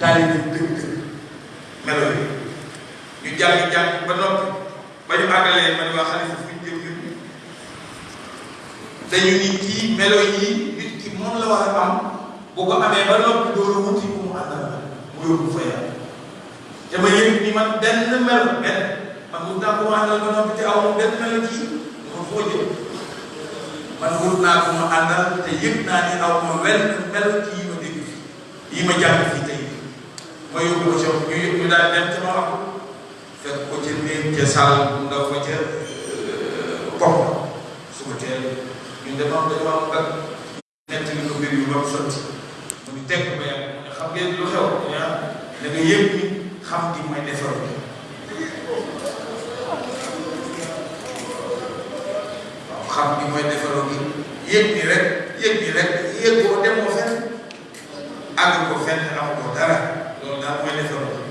taalibe dëgg dëgg melo yi ñu jàng jàng ba noppi ba ñu àggalee man waa xalifa fu ñu jëm ñun dañu ni kii melo yi nit ki moom la war a am bu ko amee ba noppi doo la wuti ku mu àndal mu yóbbu fa yàlla te ma yëg ni man benn mel benn man wut naa ko ma àndal ba noppi te aw ma benn mel ci ma foo jëm man wut naa ko ma àndal te yëg naa ni aw ma wenn mel ci yi ma dégg fii yi ma jàng fii tey ma yóbbu ko ca ñu yëg ñu daal dem ca ma wax fekk ko ca néeg ca sàll bu ndaw ba ca bopp su ko teel ñun dañoo dañoo am nett li ko mbir yu doon sotti mu ngi teg ba yàgg mu ne xam ngeen lu xew yaa da nga yëg ni xam gi mooy defar bi waaw xam gi mooy defaroo gi yëg ni rek yëg ni rek yëg ko demoo fenn àgg ko fenn am ko dara loolu daal mooy defaroo gi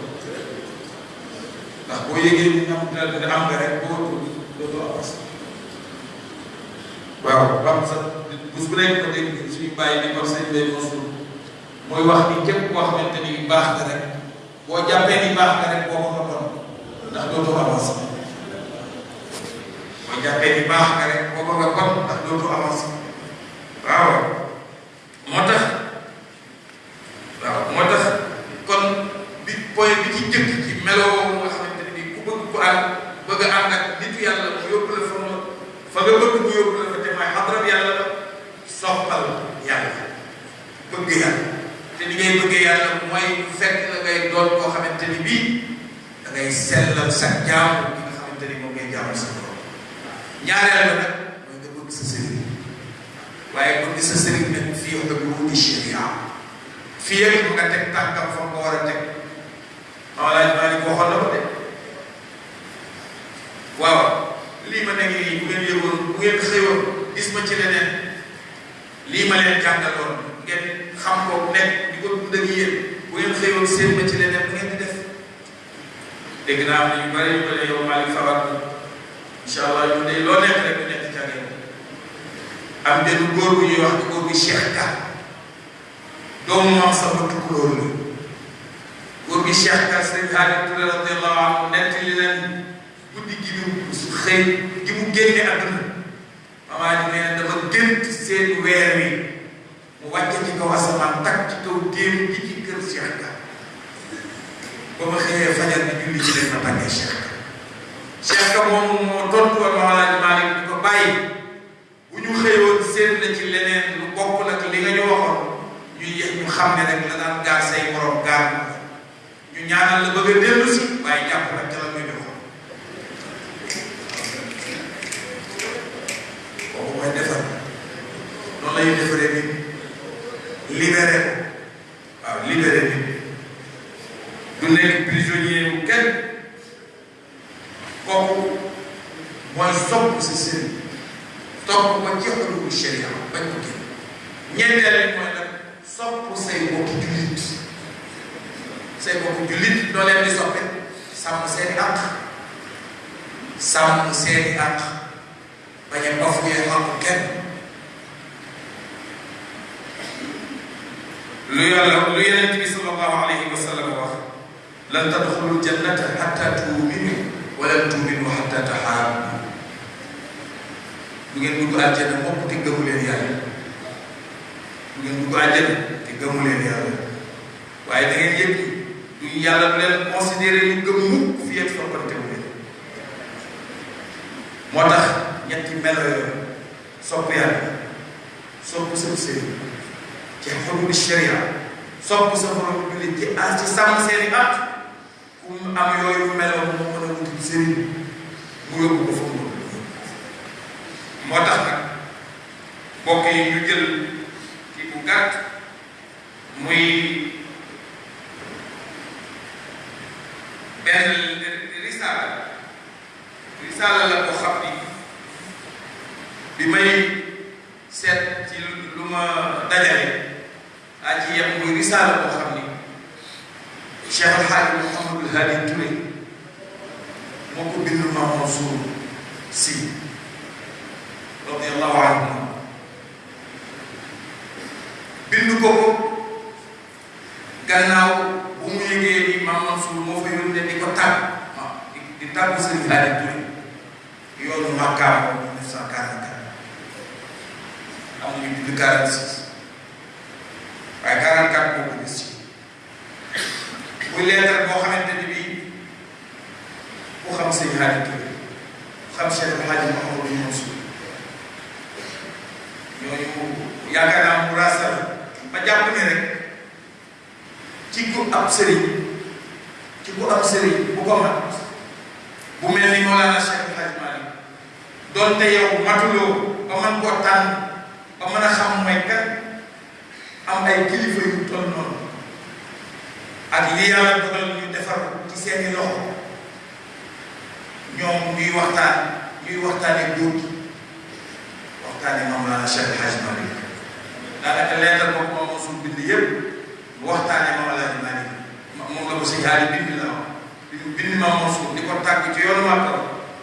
ndax boo yëgee ni am dara am nga rek boo tudd dootoo am waaw wax sax bés bu nekk ma dégg suñu bàyyi bi comme sëñ Bay Mansour mooy wax ni képp koo xamante ni baax nga rek boo jàppee ni baax nga rek boo ko doon ndax dootoo avancé boo jàppee ni baax nga rek boo ko nga kon ndax dootoo avancé waaw moo tax waaw moo tax kon bi point bi ci jëkk ci melo woowu nga xamante ne bii ku bëgg ku ànd bëgg a ànd ak nitu yàlla mu yóbbu la fa moom fa nga bëgg mu yóbbu la fa te mooy xadrab yàlla la soppal yàlla bëgg yàlla te li ngay bëggee yàlla mooy bu fekk la ngay doon koo xamante ni bii da ngay sellal sa jaamu bi nga xamante ni moom ngay jaamu sa borom ñaareel la nag waaye bëgg sa sëriñ nag fii ak lu di sharia fii ak nga teg tànkam fa ko war a teg Mawlaay Maalik waxoon na ko de waaw lii ma nekk nii bu ngeen yëgoon bu ngeen xëyoon gis ma ci leneen lii ma leen jàngaloon ngeen xam ko nekk di ko dund ak yéen bu ngeen xëyoon seen ma ci leneen bu ngeen di def dégg naa am na ñu bari ñu ko ne yow Malick Fawad bi incha allah ñu ne loo nekk rek ñu nekk ca réew am benn góor bu ñuy wax ci góor bu Cheikh Ka doomu maam sama tukulóor la góor bi Cheikh Ka sëñ Xaadim Touré radiyallahu anhu nett li leen guddi gi mu su xëy gi mu génne àdduna mamaa ji nee na dama gént seen weer wi mu wàcce ci kaw asamaan takk ci kaw téere bi ci kër Cheikh Ka ba ma xëyee fajar bi julli ci leen ma tàggee Cheikh Ka Cheikh Ka moom moo tontu woon ma walaaj Malick di ko bàyyi bu ñu xëyoon seet na ci leneen lu bokk nag li nga ñu waxoon ñu yéex ñu xam ne rek la daan gaar say morom gaar ñu ñaanal la bëgg a dellu si waaye jàpp rek ca la nga joxoon boobu mooy defar noonu lay defaree nit libéré ko waaw libéré nit du nekk prisonnier wu kenn kooku mooy sopp sa sëriñ topp ko ci xulubu sharia bañ ko génn ñeenteel bi mooy nag sopp say mbokku jullit say mbokku jullit doo leen di soppe sàmm seeni àq sàmm seeni àq bañ a baf yee xam kenn lu yàlla lu yeneen bi sallallahu alayhi wa sallam wax lan tadxulul jannata xatta tuuminu wa lan tuuminu xatta taxaabu du ngeen dugg àjjana mukk te gëmu leen yàlla du ngeen dugg àjjana te gëmu leen yàlla waaye da ngeen yëg du yàlla du leen considéré ñu gëm mukk fi yéen soppante wu leen moo tax ñetti melo yooyu sopp yàlla sopp sa sëriñ ci xukmu sharia sopp sa borom jullit ci as ci sàmm seeni at ku mu am yooyu meloon moo mën a wutul sëriñ mu yóbbu ko fa mu moo tax nag mbokk yi ñu jël ki bu gàtt muy benn risaala la boo xam ni bi may seet ci lu ma dajale daa ci yem muy risaala boo xam ni Cheikh El Hadj Mouhamadul Hadi Touré moo ko bind Maam Mansour Sy radiyallahu anhu bind ko ko gannaaw bu mu yëgee ni Maam Mansour moo fa yónnee di ko tàgg ma di di tàggu Serigne Hadi Touré yoonu Makkaam 1944 am nañu bind 46 waaye 44 boobu gis ci muy leetar boo xamante ni ku xam sëñ Haadi Touré xam Cheikh El Hadji Mouhamadou Mansour ñooñu yaakaar naa mu raasal ma jàpp ne rek ci ku am sëriñ ci ku am sëriñ bu ko mat bu mel ni Mawlana Cheikh El Hadji Malick doonte yow matuloo ba man koo tànn ba mën a xam mooy kan am ay kilifa yu toll noonu ak li yàlla dogal ñu defar ci seeni loxo ñoom ñuy waxtaan ñuy waxtaane góor gi waxtaane moom laa Cheikh El Hadj Malick daanaka leetal ko moom mosul bind yëpp waxtaane moom El Hadj Malick moom la ko si jaari bind la wax bind ma mosul di ko tàgg ci yoonu màggal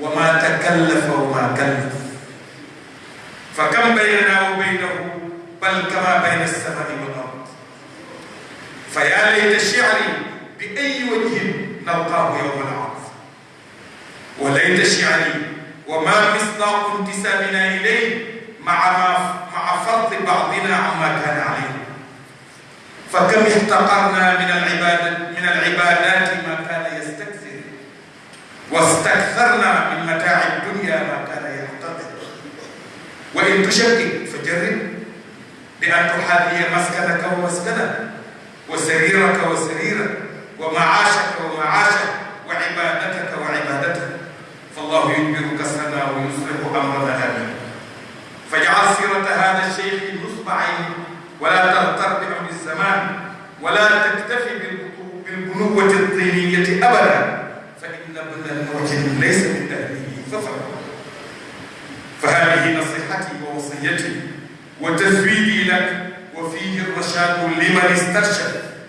وما تكلف وما كلف فكم بيننا وبينه بل كما بين السماء والارض فيا ليت شعري باي وجه نلقاه يوم العرض وليت شعري وما مصداق انتسابنا اليه مع مع فضل بعضنا عما كان عليه فكم احتقرنا من العبادات من العبادات ما كان يسير واستكثرنا من متاع الدنيا ما كان يعتقد وإن تشكك فجرب بأن تحاذي مسكنك ومسكنه وسريرك وسريرك ومعاشك ومعاشك وعبادتك وعبادتك فالله يدبر كسرنا ويصلح أمرنا هذا فاجعل سيرة هذا الشيخ عين ولا تغتر الزمان ولا تكتفي بالبنوة الطينية أبدا لابد ان نوجه ليس من تاهيله فهذه نصيحتي ووصيتي وتثويبي لك وفيه الرشاد لمن استرشد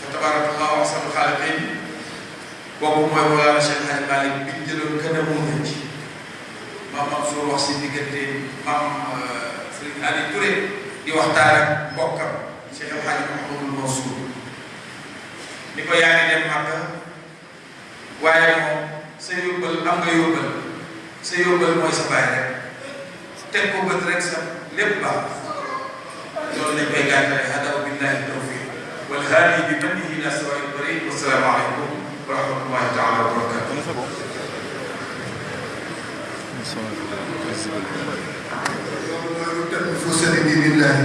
fa tabarakallahu ahsanul xaaliqiin boobu mooy Mawlana Cheikh Hadj Malick bi ñu jëloon gën a muur ci maam Mansour wax si diggante maam Serigne Ali Touré di waxtaan ak mbokkam Cheikh El Hadj Mouhamadou Mansour ni ko yaa ngi dem Màkka waaye moom sa yóbbal am nga yóbbal sa yóbbal mooy sa bàyyi rek teg ko bët rek sa lépp baax loolu lañ koy gàttale hada wa billahi tawfiq wal haadi bi mannihi ila sawail tariq wa salaamu aleykum wa rahmatullahi taala wa barakatuh loolu mooy lu tënk fu sëriñ bi billahi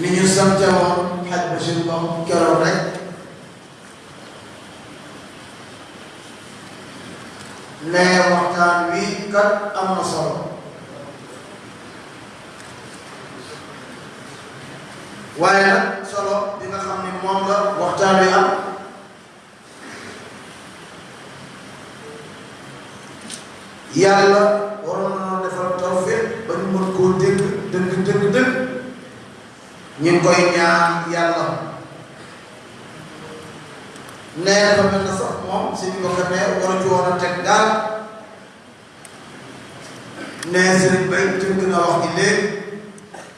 ni ñu sante woon xaj ba si moom keroog rek ne waxtaan wi kat am na solo waaye nag solo di nga xam ni moom la waxtaan wi am yàlla waroon na noo defal tawfeex ba ñu mën koo dégg dëgg dëgg dëgg ñu ngi koy ñaan yàlla nee dafa mel na sax moom si ñu ko xamee war a ci woon a teg daal nee sëriñ bay tënk na wax gi léegi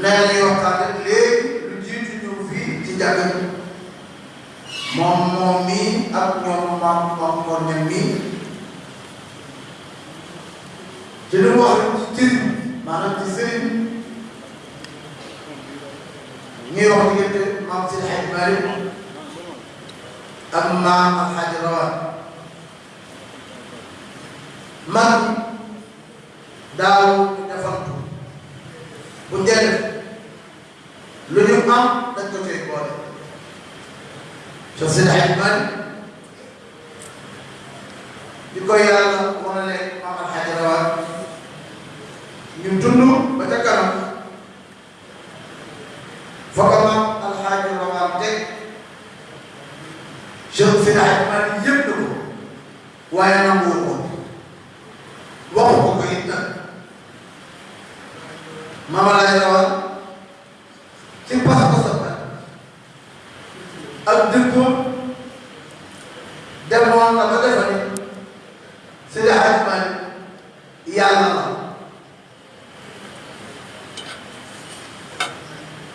nee na ñuy waxtaan léegi lu jiitu ñu fii ci jàng bi moom moom mii ak ñoom maam maam moom ñoom mii ci li mu wax ci cër maanaam ci sëriñ ñuy wax diggante maam si xaj mari ak maam ak xaj rawat man daawuñu defantu bu ñu dee def lu ñu am dañ ko cay boole te seen ay man di ko yàlla wane ne maam alxaaji rawaan ñu dund ba ca kanam fa ko maam alxaaji rawaan teg seen seen ay man yëpp waaye nanguwul ko waxu ko ko it nag mama lay rawal ci pas-pasam nag ak dëkku demoon na ba defa ni Seydi Hadji Malick yàlla la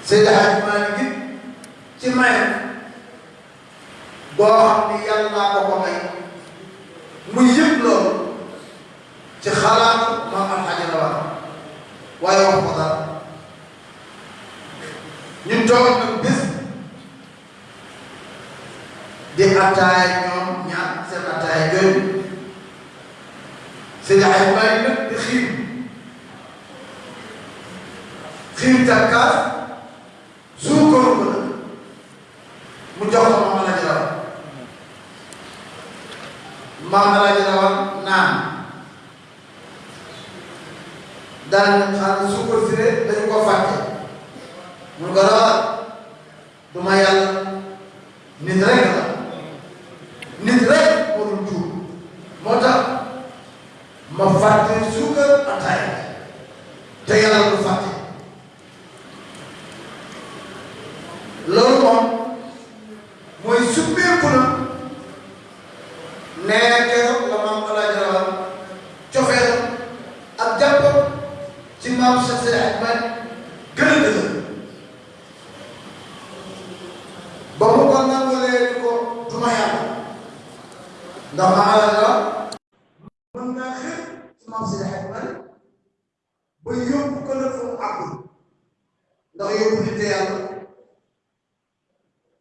Seydi Hadji Malick ci mayam boo xam ni yàllaa ko ko may mu yëg loolu ci xalaat maam alxaaji la war waaye wax ko dara ñu toog nag bés di attaay ñoom ñaar seen attaay yooyu seen ay bàyyi nag di xiim xiim takkaas suukaru ko nag mu jox ko maam Alaaji Rawaan maam Alaaji Rawaan naan daal ne xanaa suukar si de dañu ko fàtte mu ne ko Rawaan du ma yàlla nit rek la nit rek moo dul tuub moo tax ma fàtte suukar ataaya te yàlla du fàtte loolu moom mooy summeeku na nee keroog la maam Alaaji Rawaan cofeel ak jàpp ci maam Cheikh Seydi Hadji Malick gën a dëgër ba mu ko nangulee ni ko du ma yàlla ndax ma alal la mën naa xër ci maam Seydi Hadji Malick ba yóbbu ko nag fu mu àggul ndax yóbbu nit te yàlla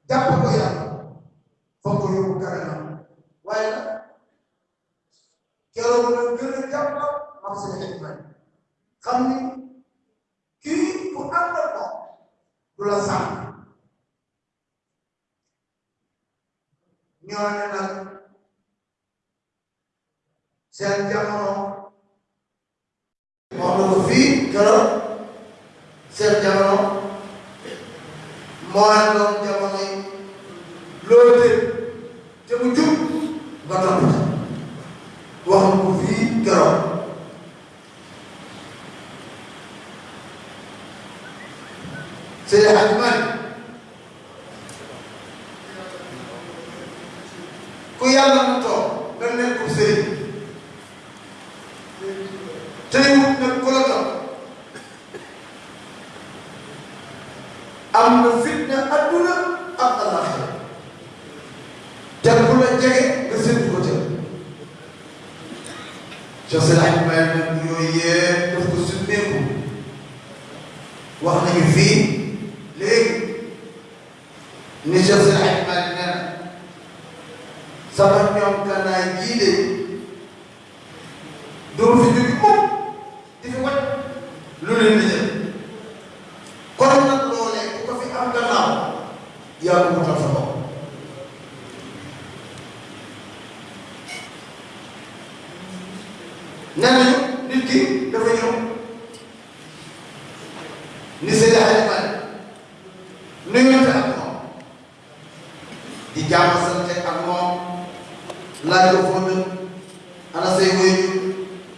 jàpp ko yàlla foog ko yóbbu kanam waaye nag keroog na gën a jàpp ak seen xikma xam ni kii ku ànd ak moom du la sàmm ñoo ne nag seen jamono wax na ko fii keroog seen jamono moo leen doon jamono yi loolu tëj te mu jub nga topp ca wax na ko fii keroog Seydi Hadji Malick ku yàlla na toog nga nekk sëriñ terewut nag ku la topp am na fitna adduna ak alaxira te ku la jege nga seen ko tëb Cheikh Seydi Ahmed Maye nag yooyu yëpp daf ko summeeku wax nañu fii ni Cheikh Seydi Hadji Malick nee na sama ñoom kanaay jii de doo fi jógi mukk di fi wàcc lu leen di jël kon nag loolee ku ko fi am gannaaw yaa ko wutal sa bopp nee nañu nit ki dafa ñëw ni Seydi Hadji Malick nuyonte ak moom di jàmm sante ak moom laaj ko foo dëkk ana say wéyju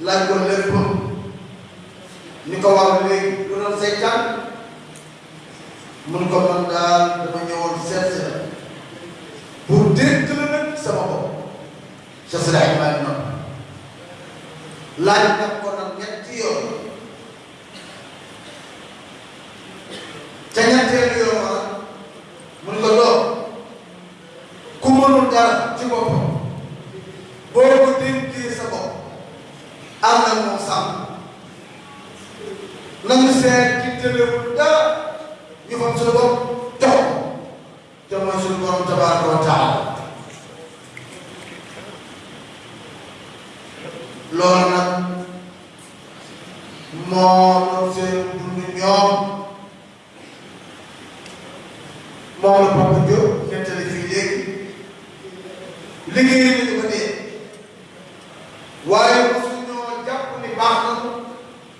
laaj ko lépp ni ko wax léegi lu doon say tànk mun ko man daal dama ñëwoon seet si la pour dégg la nag sama bopp Cheikh Seydi Hadji Malick noonu laaj nag ko nag ñetti yoon ca ñetteelu yoon wala mun ko doom ku mënul dara ci boppam boo ko dénkee sa bopp am na moom sàmm nañu seet ci tëlewul dara ñu fam sa bopp te mooy suñu borom tabaraka wa taala loolu nag moo doon seen dund ñoom moom la Papa Diop nettali fii léegi liggéey nañu ko dee waaye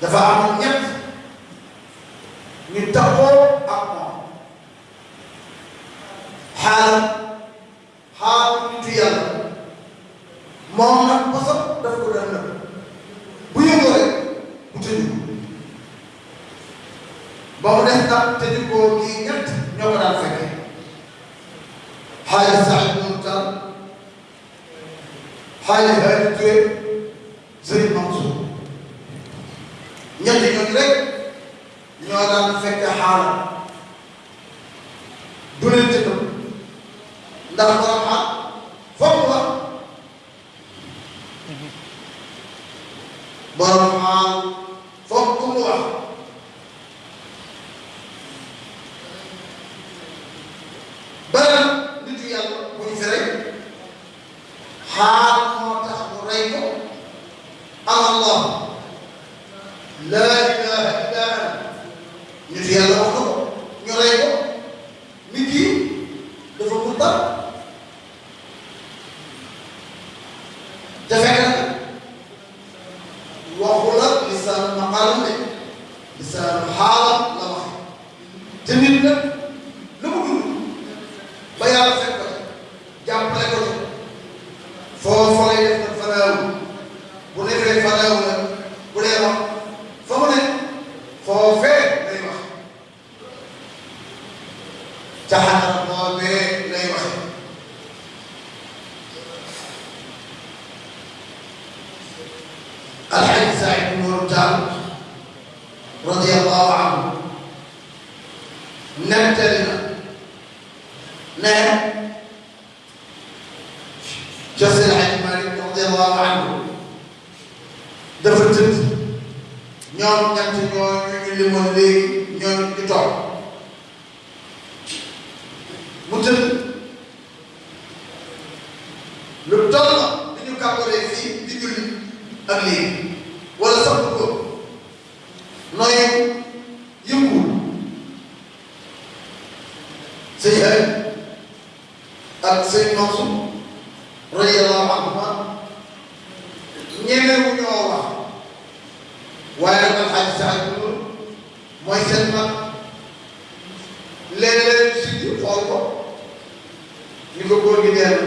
dafa amoon ñett ñu taxoo ak moom xaalam xaalu nitu yàlla moom nag bosam daf ko doon nëbb bu yëngoo rek mu tëju ko ba mu def nag tëju ko kii ñett ñoo ko daan fekkee xaalis sax mu tal xaalis xaalis Touré Sëriñ Mansour ñetti ñooñu rek ñoo daan fekk xaala du leen ci tëb ndax borom xaal foog mu wax borom xaal foog ku mu wax beneen nitu yàlla bu ñu fi rek xaal moo tax mu rey ko ana allah laa ilaha illa ana nit yàlla wax ko ñu rey ko nit ki dafa mun dal te fekk na waxu la lisaan maqaalam de lisaan xaalam la wax te nit nag jàppale ko ci foofu lay def nag fanaaw bu defee fanaaw nag bu dee wax fa mu ne foofee lay wax ca xanaa boobee lay waxe alxaj Saïd ibn Nour Tall radiyallahu anhu nettali na ne ca Seydi Hajji Maalik radiyallaahu anhu dafa tëdd ñoom ñett ñoo ñu ñu limoon léegi ñoo ñu toog mu tëdd lu toll la bi ñu kàppalee fii di julli ak lii wala sax ko nooy sëñ Xari ak sëñ Mansour radiyallahu anhuma ñemewu ñoo wax waaye nag alxaaji sax bi loolu mooy seen mag léeg-léeg si di xool ko ñu ko góor gi dee na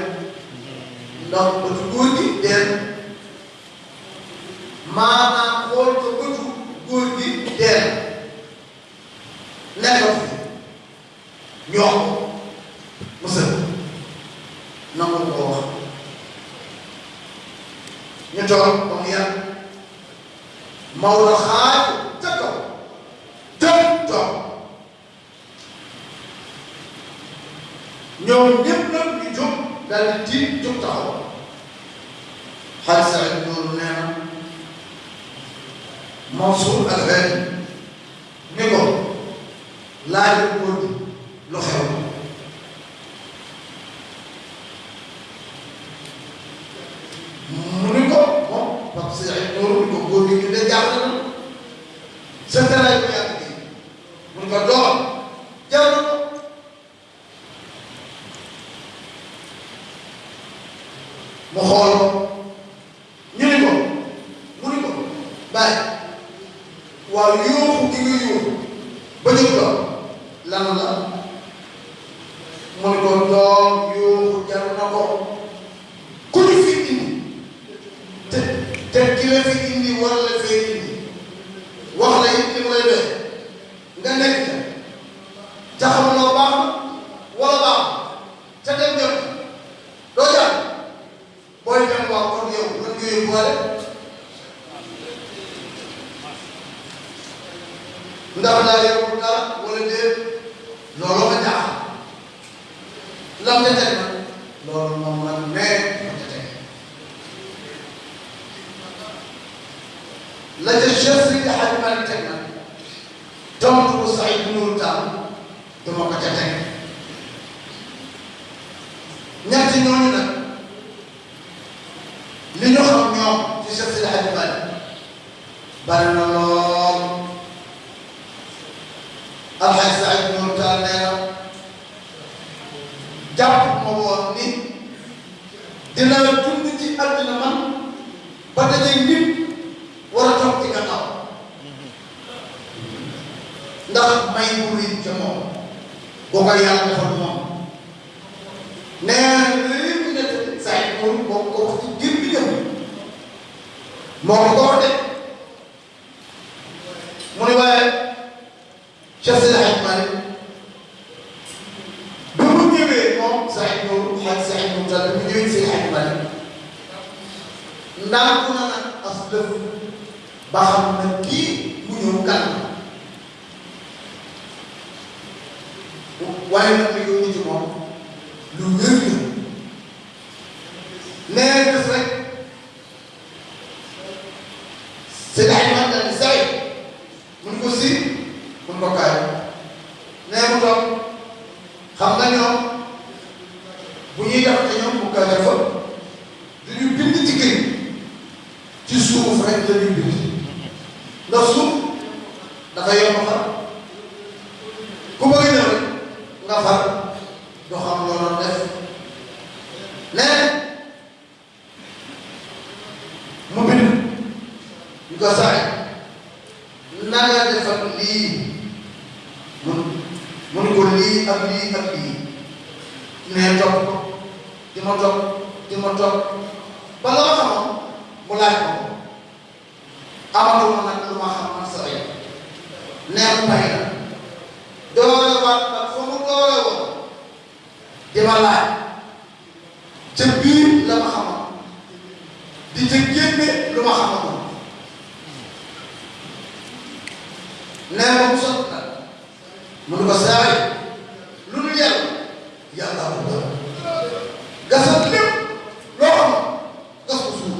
ndax bëtu góor gi dee na maanaam xool ko bëtu góor gi dee na nekk ñu wax ko musal nangu ko wax ñu toog ba mu yàgg Maodo xaaj ca kaw tëb toog ñoom ñëpp nag ñu jóg daal di tiit jóg taxaw xaalis rek loolu nee na Mansour ak ren ni ko laajal góor gi lu xew mu ni ko moom Pape Cheikh Nourou ni ko góor gi ñu de jàll na sa tëraay bu yàgg bi mu ni ko doom mu xool ko ñu ni ko mu ni ko bàyyi waaw yooxu gi nga yooxu ba jóg ko lan la mu ni ko doom yooxu jar na ko ku ñu fi indi te te ki la fi indi war la fee indi wax la it li mu lay def nga nekk ca te xamuloo baax na wala baax ca dem jot doo jàll booy dem waaw kon yow lan nga yóbbuwaale ndax daa yóbbu dara wala déet loolu ma jaaxal lam ca teg nag loolu moom man nee la ca Cheikh Seydi Hadji Malick teg na tontu bu sax bu nuuru taal dama ko ca teg ñetti ñooñu nag li ñu xam ñoom ci Cheikh Seydi Hadji Malick bari na lool alxaj sax jàpp ma woon ni dinaa dund ci àddina man ba dajay nit war a toog ci gannaaw ndax may bu rëy ca moom boo ko yàlla defal moom nee na lépp ne saa yi moom moo ko wax ci biir bi ñëw moo ko ko wax de Cheikh Seydi Hadj Malick bi mu ñëwee moom Saïd Nour Hadj Saïd Nour Tall bi mu ñëwee Seydi Hadj Malick ndànku na nag as lëf ba xam na kii mu ñëw kan waaye nag li yónni ci moom lu wér la nee def rek Seydi Hadj Malick mun ko si mun ko kaay nee mu toog xam nga ñoom bu ñuy def te ñoom bu kaay dafa du ñu bind ci kër ci suuf rek la ñuy bind ndax suuf dafa yomb far ku bëgg ñëw rek nga far doo xam loo doon def nee mu bind ñu ko saay na nga def ak lii mun mun ko lii ak lii ak lii nee topp ko di ma topp di ma topp ba la ma xamoon mu laaj ko amatuma nag lu ma xam man sa ay neex pay la doole waat nag fa mu doole woon di ma laaj ca biir la ma xamal di ca génne lu ma xamal nee ma mu sot na mu ne ko saay lu nu yàlla yàlla bu doon gasal lépp loo xam gas ko suuf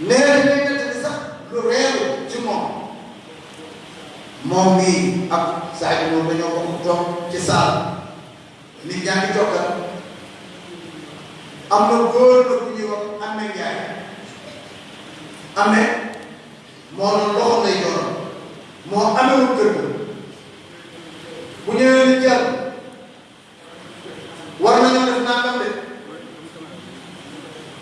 nee na day nettali sax lu reeru ci moom moom mii ak saa yi moom dañoo bokk toog ci saal nit ñaa ngi toogal am na góor na bu ñuy wax amee njaay amee moo doon loxo lay doon moo amewul kër ga bu ñëwee ni jàll war nañoo def nangam de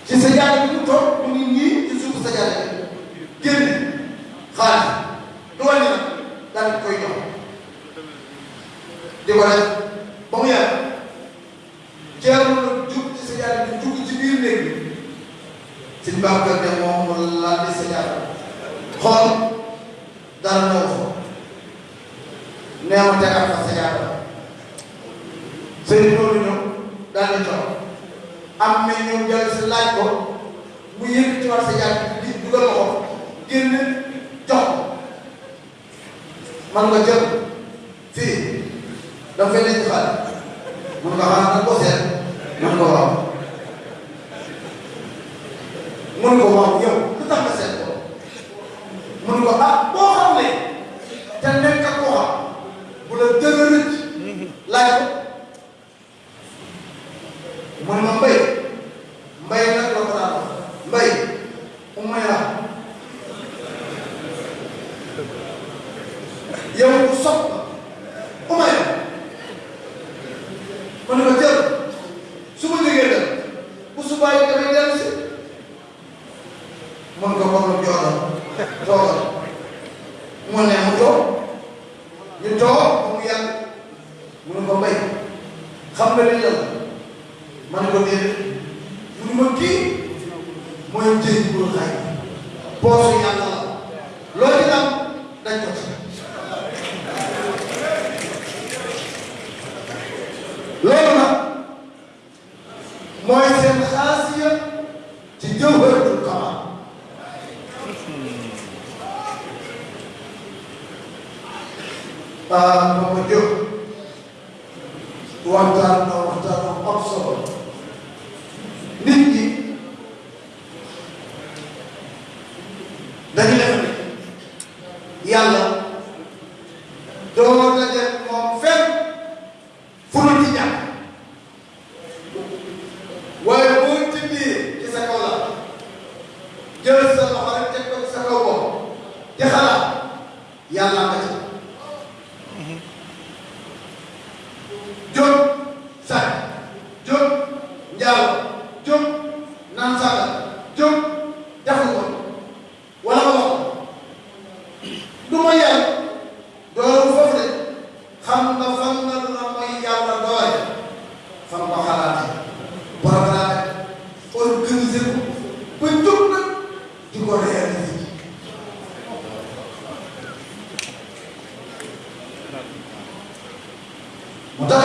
ci sa jàll bi mu toog mu ngi nii ci suuf sa jàll bi génn xaalis du wàññi nag daal di koy jox di ko def ba mu yàgg Ceerno nag jug ci sajaada bi dugg ci biir néeg bi sëñ Babacar ne moom mu laal di sajaada xool dara ñëw fa nee ma tegal fa sajaada sëñ loolu ñëw daal di jox am na ñoom jël si laaj ko mu yëkkatiwaat sajaada bi dugal ko génn jox ko man nga jël fii dama fay denc xaalis mun nga xaalis nag ko seet man nga waaw mun ko waaw yow lu tax nga seet ko mun ko ah boo xam ne te nekk ko xam bu la dëgg rëcc laaj ko mu ne ma mbay mbay nag la ko daan wax mbay umma yaa yow ku sopp la umma yaa ma ne ko jël su ma jógee dem bu subaa yi damay dellu si mën ko kon lu joodal toogal mu ne mu toog ñu toog ba mu yàgg mu ne ko mbay xam nga li lan ma ne ko déedéet mu ne ma kii mooy jëy bu xaay poosu yàlla la loo ci am dañ ko ci mooy seen xaasiya ci jawharatul kamal ah ma ko jóg waxtaan na waxtaan na am solo nit ñi dañu def ne yàlla doo daje moom fenn fu dul ci jàpp waaye boo tëddee ci sa kaw la jël sa loxo rek teg ko ci sa kaw bopp te xalaat yàlla nga ci jóg sàcc jóg njaaw jóg naan sàngal jóg wala ma wax du ma yàlla dooru foofu de xam nga fan nga la mooy yàlla doore fan ko xalaate programme organisé ko ba jóg na di ko réalisé moo tax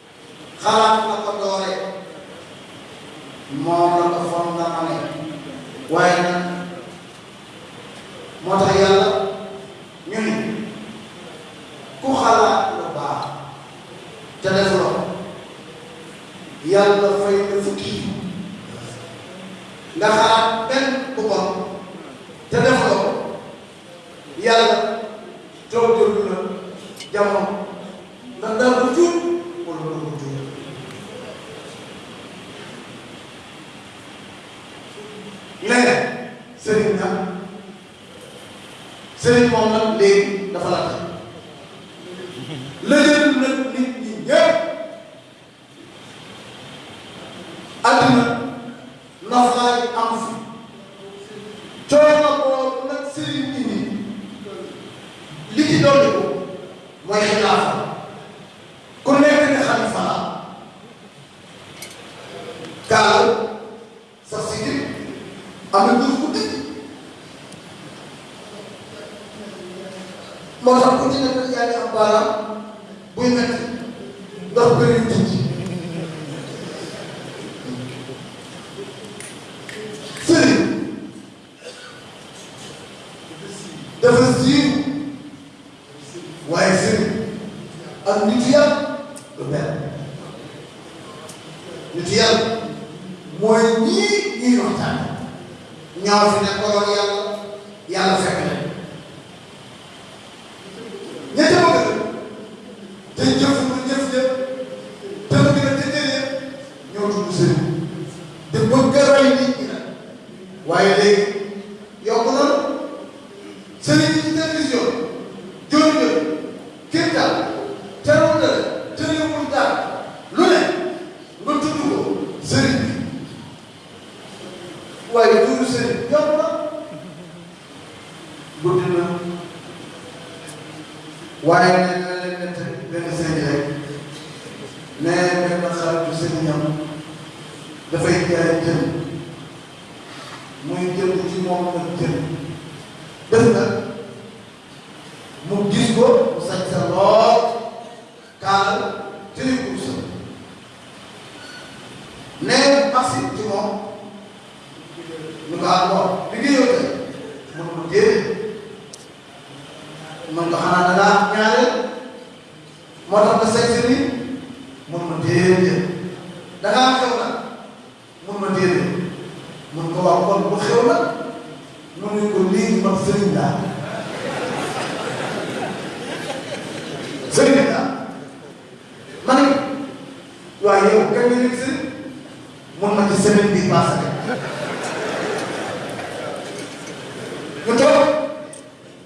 xalaat la ko doore moom la ko fon la amee waaye nag moo tax yàlla ñu ni ku xalaat lu baax te def loo yàlla fay la fukki nga xalaat benn bu bon te def loo yàlla jox jël na jamono ndax daal bu tuut wala bu mu tuut léegi sëriñ na sëriñ moom nag léegi dafa la àddina noflaay am fi coono boobu nag sëriñ bi nii li ci dolli ko mooy xilaafa ku nekk ne xalifa la kaal sax si nit am na duuf bu dëgg moo tax ku ci nekk yaa ngi am baaraam buy metti ndax bëri tuuti dafa siiw waaye sëriñ ak nit yàlla du benn nit yàlla mooy ñii ñuy waxtaan ñaaw fi ne ko loolu yàlla yàlla fekk ña ca bëgg te jëf lu jëf ja te lu gën a te jëlee ñoo tudd sëriñ te bëgg a rey nit ñi nag waaye léegi yokk na sëriñ yi ci télévision jooju jooju kër daal terewul dara terewul daal lu ne nga tudd ko sëriñ bi waaye tudd sëriñ yokk na guddi na waaye nee na leen nett benn sëñ rek nee benn xaritu sëriñam dafay jaay jën muy jënd ci moom nag jën def na mu gis ko mu sañ sa lool Kaalal jëli kurusam. Nee mu agsi ci moom ñu ko ah bon liggéeyoo tey mu ne ko déedéet man ko xanaa da ngaa ñaareel moo tax nga seet si nii mu ne ko déedéet da ngaa xew nag mun ma déedéet mun ko wax kon bu xew nag mun ne ko léegi man sëriñ laa sëriñ laa ma ne waaye yow kañ nga nekk sëriñ mun ma ci semaine bii passé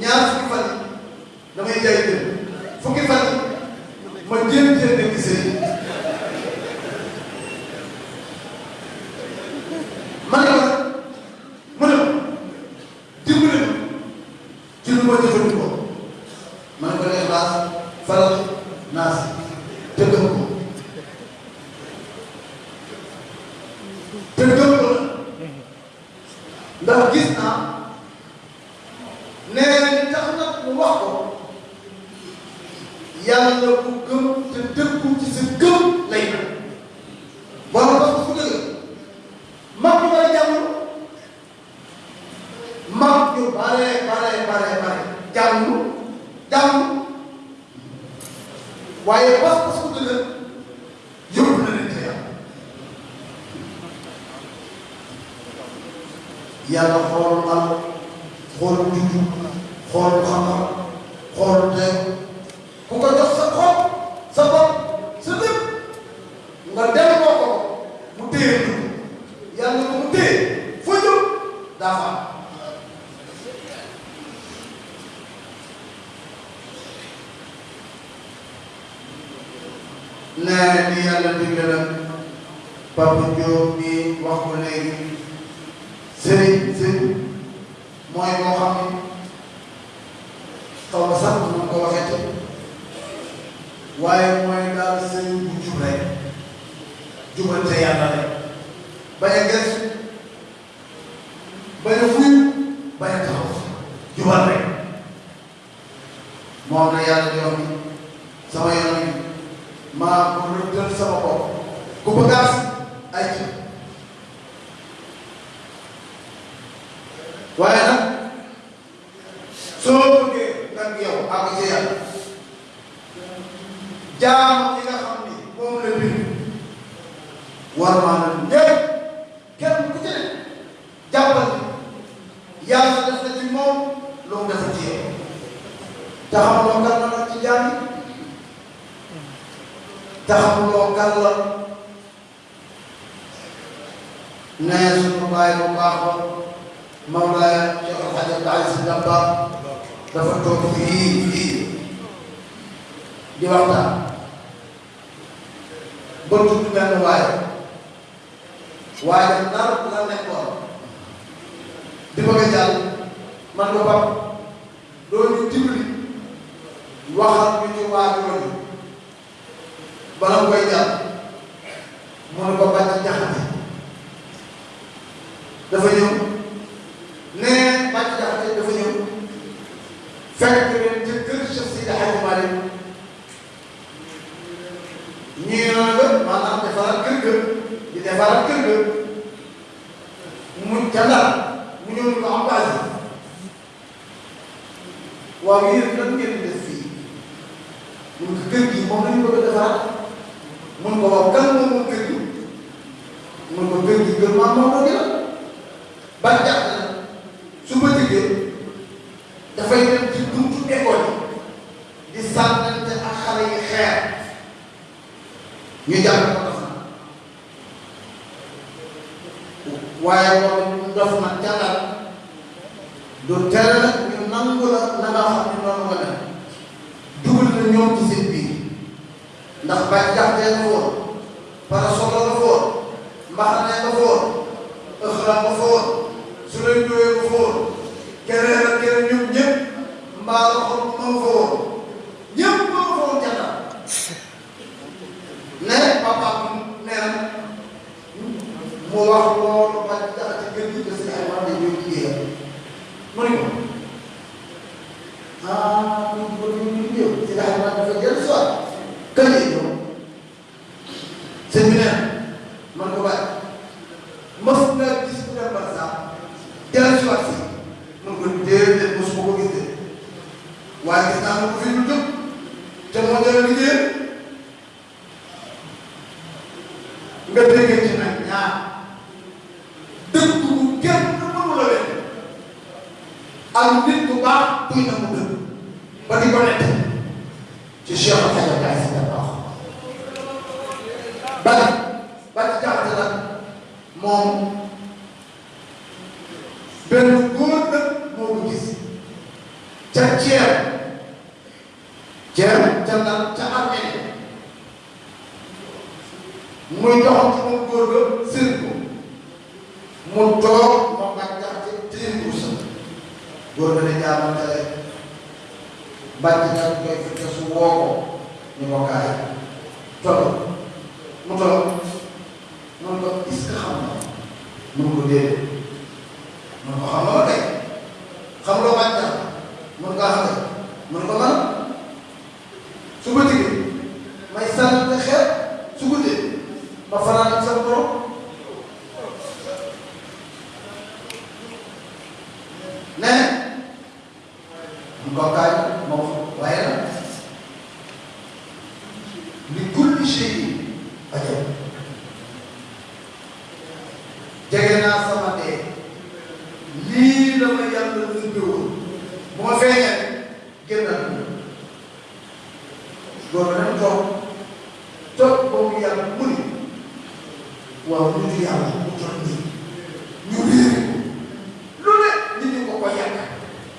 ñaar fukki fan yi damay jaay jën fukki fan yi ma jéem jéem nekk sëy ma ne ko mu ne dimbali ma ci lu ma jëfandikoo ma ne ko ne xalaas faral naas te gëm ko te gëm ko la ndax gis naa nee na li tax nag mu wax ko yàlla ku gëm te dëggu ci sa gëm lay na borom parce que fu dëgg mag ñu bare jàngul mag ñu bare bare bare bare jàngul jàngul waaye parce que fu dëgg yóbbu na leen ca yàlla yàlla xoolul am xoolul juddu xoolul xam-xam xoolul tey ku ko jox sa xol sa bopp sa lépp nga delloo ko mu téye dugg yàlla ko mu téye foo jëm daa fa am nee li yàlla digle nag Papa Diop mi wax ko léegi sëriñ sëriñ mooy koo xam ne xaw ma sax mu ko waxee ci waaye mooy daal sëriñ bu jub rek jubal ca yàlla rek bañ a gëstu bañ a fuy bañ a taxaw jubal rek moom la yàlla di wax ni sama yoon bi maa ko rëddal sama bopp ku bëgg a agsi ay ci waaye nag soo bëggee nag yow ak ci yàlla jaam yi nga xam ni moom la bind war maa kenn ku ci ne jàppal ni yàlla def na ci moom lu mu def ci yow te xamuloo kan la nag ci jaam yi te xamuloo kan la nee suñu bàyyi bu baax ba Mawlaaya Cheikh El Hadj Abdou Aziz Sy Dabakh dafa toog fii fii di waxtaan ba tudd benn waaye waaye nar la nekkoon di bëgg a jàll man ko pap doo ñu dimbali waxal ñu ci waajoon yi bala mu koy jàll mu ne ko bàcc jaxate dafa ñëw nee bàcc jaxate dafa ñëw fekk ñuy rang maanaam defaraat kër ga di defaraat kër ga mu jàllal mu ñëw ni ko am baas yi waaw yéen lan ngeen def fii mun ko kër gi moom lañu bëgg a defaraat mun ko waaw kan moom moom kër gi mun ko kër gi kër maam moom la ba jàpp na su ma jigéen dafay dem ci buntu école yi di sànnante ak xale yi xeer ñu jàpp ko dof na waaye loolu ñu dof na jàngal du tere nag ñu nangu la na nga xam ne noonu nga def dugal na ñoom ci seen ndax bañ jaxtee nga foon parasolo nga foon mbaxane nga foon ëxra nga foon su lay dóoyee nga foon keneen ak keneen ñoom ñëpp mbaa nga xool bu ma foon ñëpp ma foon jata ne papa nee na mu wax loolu ba jaxati gën di des ay wàll yi ñuy liggéeyal mu ne ko ah ñu ko ñu ñu ñëw ci daal ma dafa jël soit kan yi ñëw sëñ bi neen man ko bàyyi mos nga gis ku dem par sax jël soit si mun ko déedéet mos ma ko gis de waaye gis naa ko fi lu jóg te moo jël liggéeyal nga déggee ci nag ñaar dëgg bu kenn mënu la leen ak nit bu baax buy na mu dëgg ba di ko nett ci Cheikh Alhaji Abdoulaye Sy Dabakh ba ba ci jaxate la moom benn góor nag moo ko gis ca ceeb Ger ca Ndar ca Armene muy doxal ci moom góor ga sëriñ ko mu toog moom ak jaxte téye kursa góor ga ne jaamoon ca lekk bàcc na koy fekk su woo ko ñu ko kaay toll mu toll mun ko est-ce que xam nga mun ko déedéet mun ko xam nga ba tey xam loo bàyyi tax mën ngaa xam ne mën ko man su ma jigéen may sànni nga xeer su guddee ma fanaan ak sama borom ne mbokkaay moom waaye nag li kulli shay ajab jege naa sama dee lii la ma yàlla ubbi woon bu ma feeñee génnal loolu nag toog toog ba mu yàlla mu ne waaw ñu di yàlla mu toog nii ñu réer lu ne ñu di ko ko yàq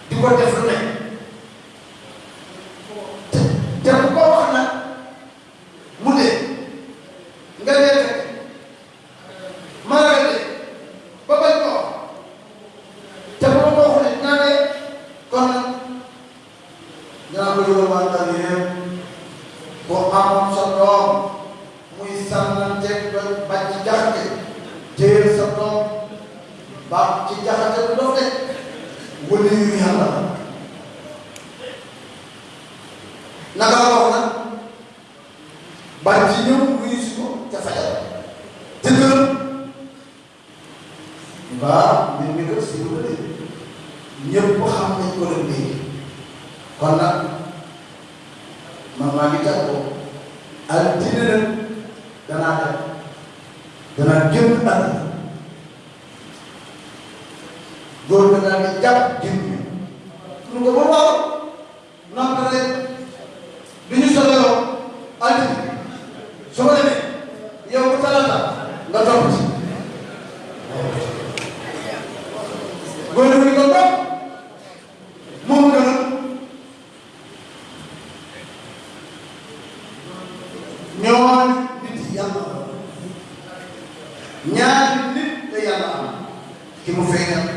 di ko def lu ne te te bu ko wax nag mu dee nga dee fekk ma ragal dee ba bañ ko wax te bu ma ko waxoon it naa dee kon nag dinaa ko yóbbu waa Ndar yëpp bu amoon sa doom muy sànnante ba ba ci jaxate téyel sa doom ba ci jaxate du dof de wala yu yàlla naka la wax nag bañ ci ñëw wuyu si ko ca fajar ca kër mbaa mbir mi kër si wala dee ñëpp xam nañ ko leen dégg kon nag man maa ngi tàggoo altine nag danaa dem danaa génn àdduna góor ga daal di jàpp jën bi mu ko ba waaw noppi rek bi ñu soxloo altine su ma demee yow bu talaata nga topp ci góor gi ko topp ñoon nit yàlla ñaari nit la yàlla am ki mu feeñal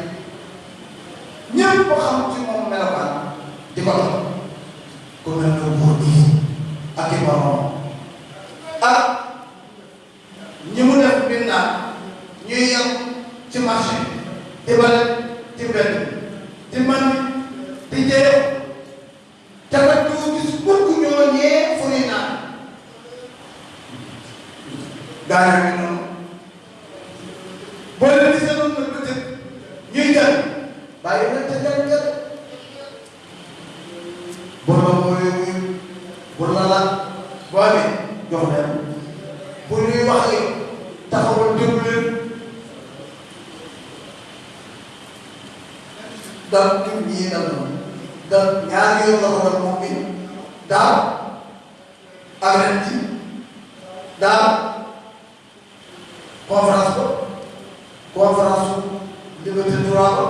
ñëpp ko xam ci moom melokaan di ko dox ku mel ne buur bi ak i borom ak ñi mu def mbindaan ñuy yem ci marché di bale ci mbedd di man di jëyew te nag doo gis mukk ñoo ñee fu ñuy naan daara bi noonu boo leen gisee noonu nag bëccëg ñuy jël bàyyi leen te jàng bu la wooyee wuyu bu la laaj boo amee jox leen bu ñuy wax yow taxawal déglu leen dal tur bi yéen a doon dal ñaari yoon la ko doon moom bi daaw ak ren ji daaw conférence ba conférence su liberté droit ba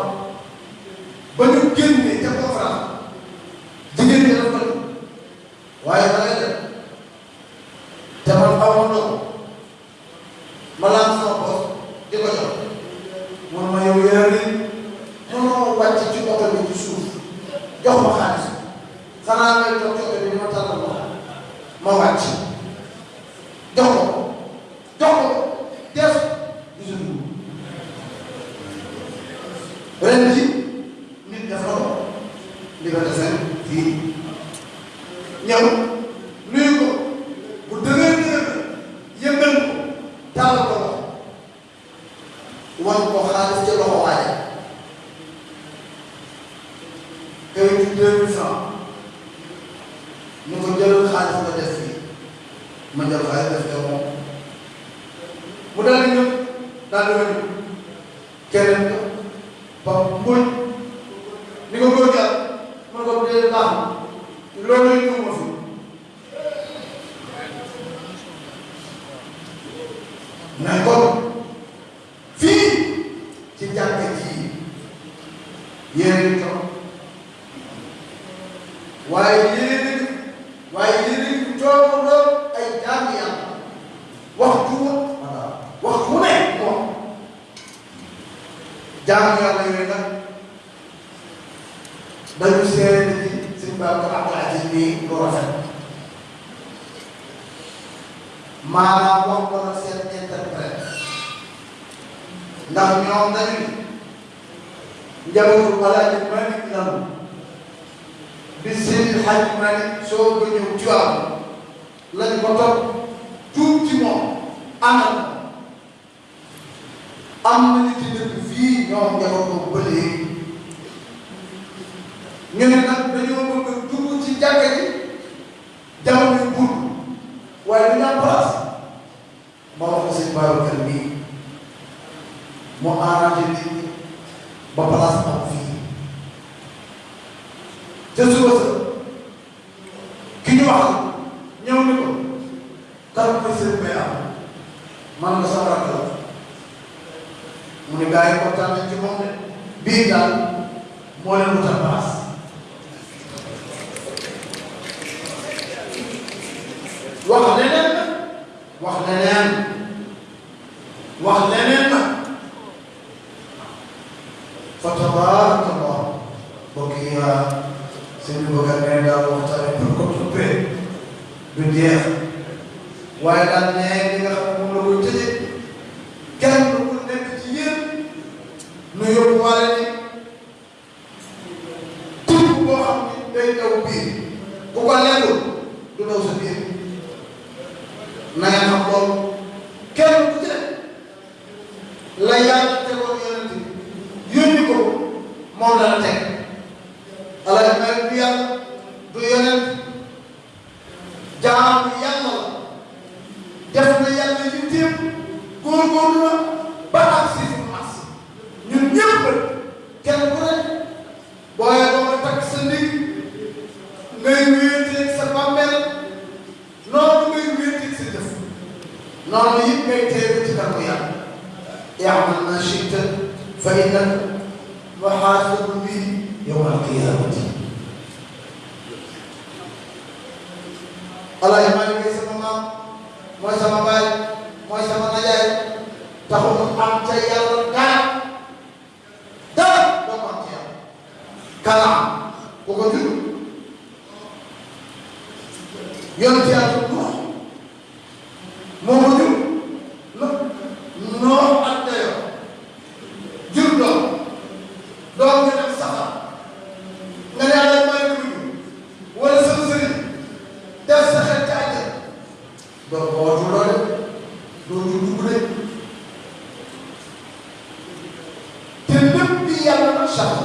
ba ñu génnee ca conférence jigéen ñi dafa bëri waaye da ngay def te man xaw ma ndox ma laal sama bopp di ko jox mun ma yow yéen a mënoo wàcc ci oto bi ci suuf jox ma xaalis xanaa ngay toog ci oto bi ma tàllal ma ma wàcc. jox ko jox ko def gisul dugub ren ji nit def ko liberté seen fii ñëw nuyu ko bu dëgër dëgër yëngal ko tàllal ko wan ko xaalis ca loxo waa ja kayit yi deux mille francs ñu ko jëlal xaalis nga def fii ma jël xaalis def ca moom mu daal di ñëw daal di wér keneen ko ba mbuñ ni ko góor gi am ma ko dee baax na loolu na ko fii ci jàkka ji yéen toog waaye yéen waaye yéen toog doon ay jaam yàlla waxtu voilà waxtu ne moom jaam yàlla yooyu nag dañu seede ci sëñ Babacar Abdou Aziz bi lu rafet maanaam wax ko nag seen interprète ndax ñoom dañu ni njabootu Alaaji Malick lanu bi Seydi Hadj Malick soo ko ñëw ci waaw lañ ko topp tuub ci moom àndal Am na ñu ci dëkk fii ñoom njaboot boobu ba léegi ñu ne nag dañoo bëgg a dugg ci jàkka ji jamono yu gudd waaye dañu am place ma wax ko sëñ Babacar mii mu arrangé nit ñi ba place am fii te suba sa ki ñu wax ñëw ni ko kan mooy sëriñ bay am man nga sama rakk la mu ne gars yi kontaan nañ ci moom de bii daal moo leen wutal paas wax leneen na wax leneen wax leneen na fa tabaaraka Allah mbokk yi sëñ bi bëgg a nee daal waxtaane pour ko tuppee du jeex waaye daal nee li nga xam ne moom la koy tëjee kenn ku nekk ci yéen nu yóbbu waale ni tuuti boo xam ni day daw biir bu ko lekkul du daw sa biir na nga xam loolu kenn ku ci nekk la yàlla tegoon yonent bi yónni ko moom la la teg jaamu yàlla la def na yàlla yitteem góorgóorlu na ba ak si fi mas ñun ñëpp kenn ku ne booye ba nga takk sa ndig ngay wéeteeg sa bàmmeel noonu ngay wéeteeg sa jëf noonu it ngay teeru ci kanamu yàlla yaamal naa chita fa inna muhaasabu bi yawmal qiyaamati Alaaji Maalik mooy sama maam mooy sama baay mooy sama najaay taxu mu am ca yàlla dara dara doo ko am ca yàlla kalaam bu ko jur yonent yàlla moo ko jur no noor ak dayo jur doom doom nga dem safar nga ne yàlla may ko jur wala sama sëriñ def sa xel ci àjja doo ko watu loo de doo ñu dugg de te lépp bi yàlla na sax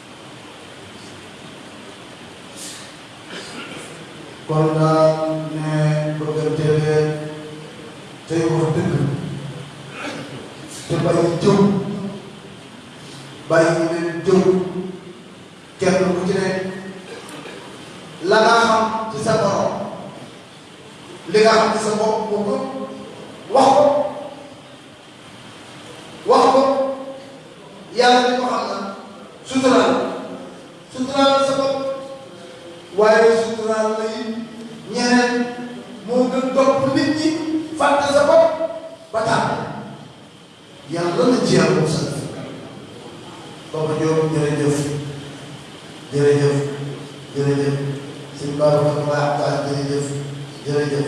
kon daal ne bëggante leen tey wax dëgg te bàyyi jëw bàyyi leen jëw kenn ku ci nekk la nga xam ci sa borom li nga xam ci sa bopp boo ko wax ko wax ko yàlla mi ko xam na suturaal suturaal sa bopp waaye suturaal la it ñeneen moo gën topp nit ñi fàtte sa bopp ba tax yàlla na ci yàlla mu sant Papa Diop jërëjëf jërëjëf jërëjëf sëñ Babacar Ba jërëjëf jërëjëf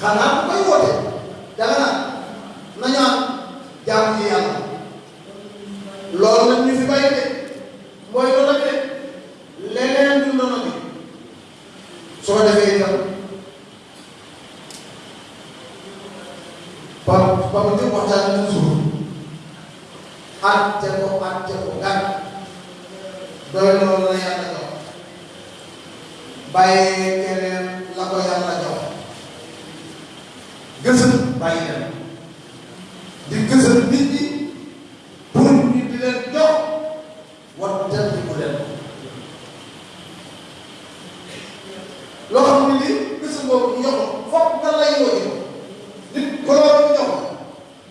xanaa ku koy woote danga naan nañu am jaamu ci yàlla loolu nag ñu fi bàyyi de mooy loolu nag de leneen du noonu bi su ko defee itam ba ba mu jóg waxtaan ak suuf àtte ko àtte ko gan doy loolu la yàlla jox bàyyee keneen la ko yàlla jox gësëm bàyyi leen di gësëm nit ñi pour ñu di leen jox wattal di ko leen loo xam ne lii gësëm boobu ñu jox ko foog nga lay woo nit ko loolu ñu jox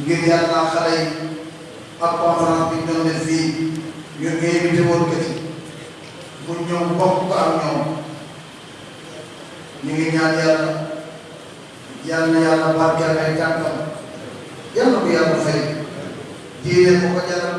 ngir yàlla xale yi ak conférence bi doon def fii ñu invité woon ko ci mu ñëw bokk ko ak ñoom ñu ngi ñaan yàlla yàlla na yàlla barkeel ay tànkam yàlla ko yàlla fay diine ko ko jaral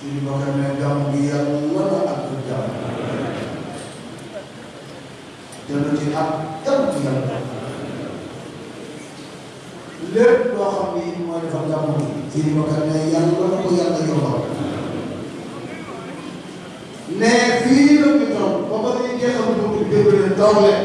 suñu bokkam ne gàmm gi yàlla wala ak du jàmm jënd ci ak jàmm ci yàlla lépp loo xam ni mooy defar gàmm gi suñu bokkam ne yàlla wala ko yàlla yombal ne fii la ñu toog ba ba ñuy jeexal bu ñu déglu leen toog leen